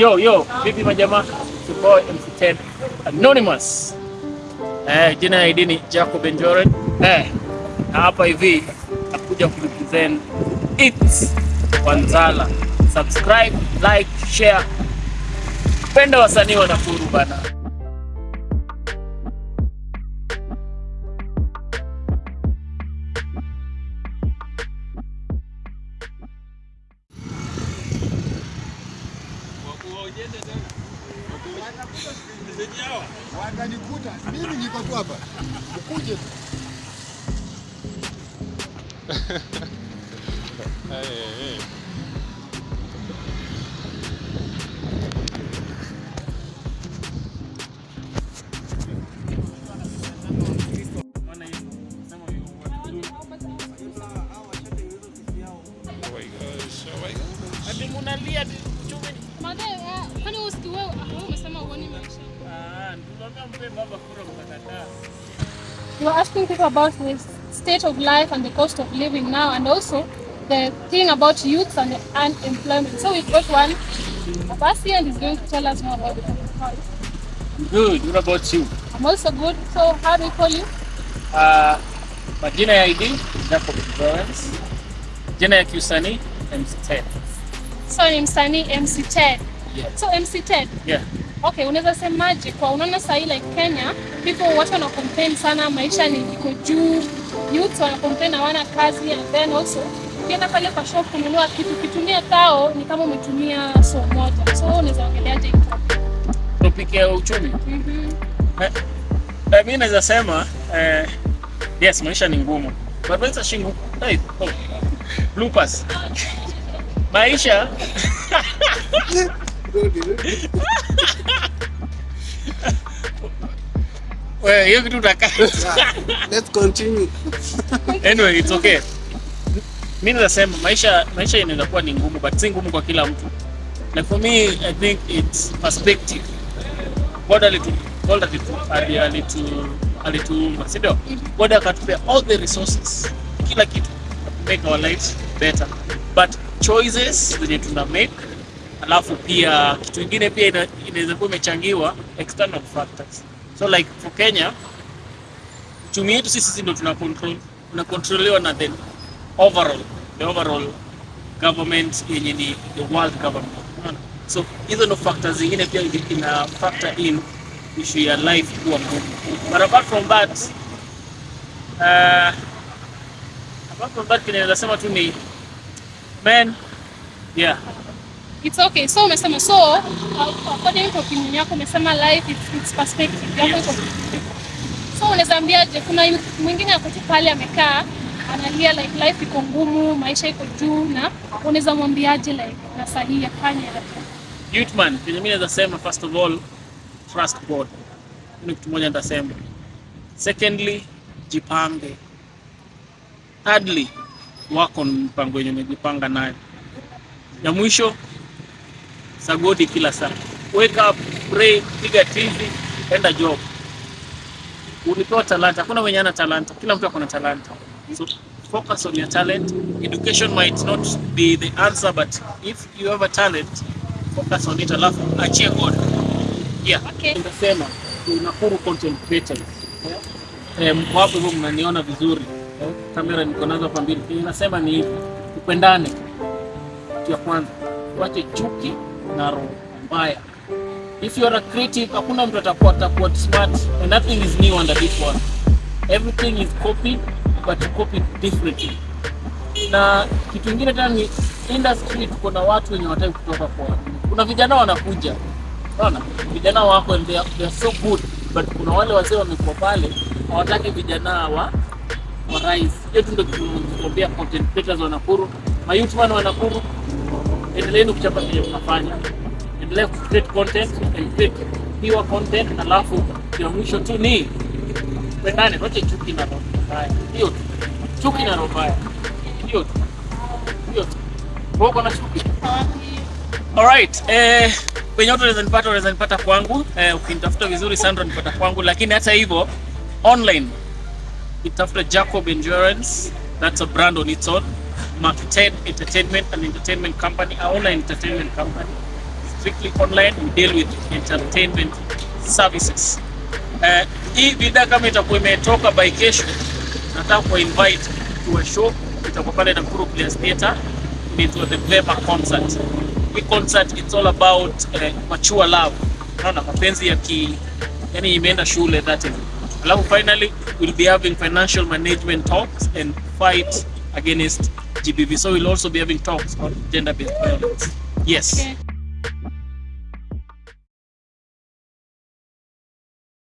Yo, yo, vipi majamaa? Tupoe your boy MC10 Anonymous. Eh, jina ya ID ni Jacob Enjoren. Eh, na hapa hivi nakuja kurepresent It's Wanzala. Subscribe, like, share. Penda wasanii wa Nakuru bana. Watanikuta. Mimi niko tu hapa, ukuje tu. Ati You are asking people about the state of life and the cost of living now and also the thing about youth and unemployment. So we've got one Abasi and he's going to tell us more about it. Good, what about you? I'm also good. So how do we call you? Uh, majina ya ID Jacob Florence. Jina ya kiusanii MC10. So MC Ted. Yeah. So MC Ted, Yeah. Okay, unaweza semaje kwa unaona sahii like Kenya people watu wana complain sana maisha ni iko juu, youth wana complain hawana kazi and then also ukienda pale kwa shop kununua kitu kitumia tao ni kama umetumia so moja. So unaweza ongeleaje? Topic ya uchumi. Mhm. Eh, eh, mi naweza sema eh, yes, maisha ni ngumu. But maisha shingu. Hey, oh. Bloopers. Maisha Wewe hiyo kitu utakaa. Let's continue. Anyway, it's okay. Mimi nasema maisha maisha inaweza kuwa ni ngumu but si ngumu kwa kila mtu. Like for me, I think it's perspective. God alitu God alitu ali- alitu alituumba, si ndio? God akatupea all the resources, kila kitu to make our lives better. But choices zenye tuna make alafu pia kitu ingine pia ina- inaweza kuwa imechangiwa external factors. So like for Kenya uchumi wetu sisi ndio tuna control tunakontroliwa na the overall the overall government yenye ni the world government. So hizo ndo factors zingine pia ina factor in issue ya life kuwa ngumu. But apart from that uh, apart from that kinaweza sema tu ni man yeah It's okay. So umesema so uh, according to opinion yako umesema life it's, it's perspective. Iko So unaweza ambiaje kuna mwingine ako tu pale amekaa analia like life iko ngumu, maisha iko juu na unaweza mwambiaje like na sahihi afanye youth man kenye mimi naweza sema first of all trust god. Ni kitu moja nitasema. Secondly jipange. Thirdly wako mpango wenye umejipanga nayo. Ya mwisho sagodi kila saa. Wake up pray piga tizi enda job. Ulipewa talanta. Hakuna mwenye ana talanta. Kila mtu akona talanta. So focus on your talent. Education might not be the answer but if you have a talent focus on it. Alafu achie god. Yeah. Okay. ndasema tunakuru content creators eh, mko hapo hivyo mnaniona vizuri. Kamera niko nazo hapa mbili. Nasema ni hivi. Tupendane. Ya kwanza. Tuache chuki na roho mbaya if you are a critic, hakuna mtu atakuwa atakuwa smart and nothing is new under this one. everything is copied but copied differently na kitu kingine tena ni industry tuko na watu wenye wataki kutoka kwa kuna vijana wanakuja unaona vijana wako and they are, they are so good but kuna wale wazee wamekuwa pale hawataki vijana wa wa rise Yetu ndio tunaambia content creators wa Nakuru ma youth wa Nakuru endeleeni kuchapa vile mnafanya endelea ku create content and create pure content alafu ya mwisho tu ni pendane wache chuki na roho mbaya. Hiyo tu. Chuki na roho mbaya. Hiyo tu. Hiyo tu. Uko na chuki. Alright, eh, kwenye watu unaweza nipata unaweza nipata kwangu. Eh, ukinitafuta vizuri Sandra nipata kwangu, lakini hata hivyo online. Nitafuta Jacob Endurance, that's a brand on its own. Mark 10 Entertainment and Entertainment Company, our online entertainment company. strictly online. We deal with entertainment services. Uh, hii bidhaa kama itakuwa imetoka by kesho, nataka ku invite to a show itakuwa pale Nakuru Players Theatre. Inaitwa the Glamour concert. Hii concert it's all about uh, mature love. naona mapenzi ya ki yani imeenda shule that is. Alafu finally we'll be having financial management talks and fight against GBV. So we'll also be having talks on gender based violence. Yes. Okay.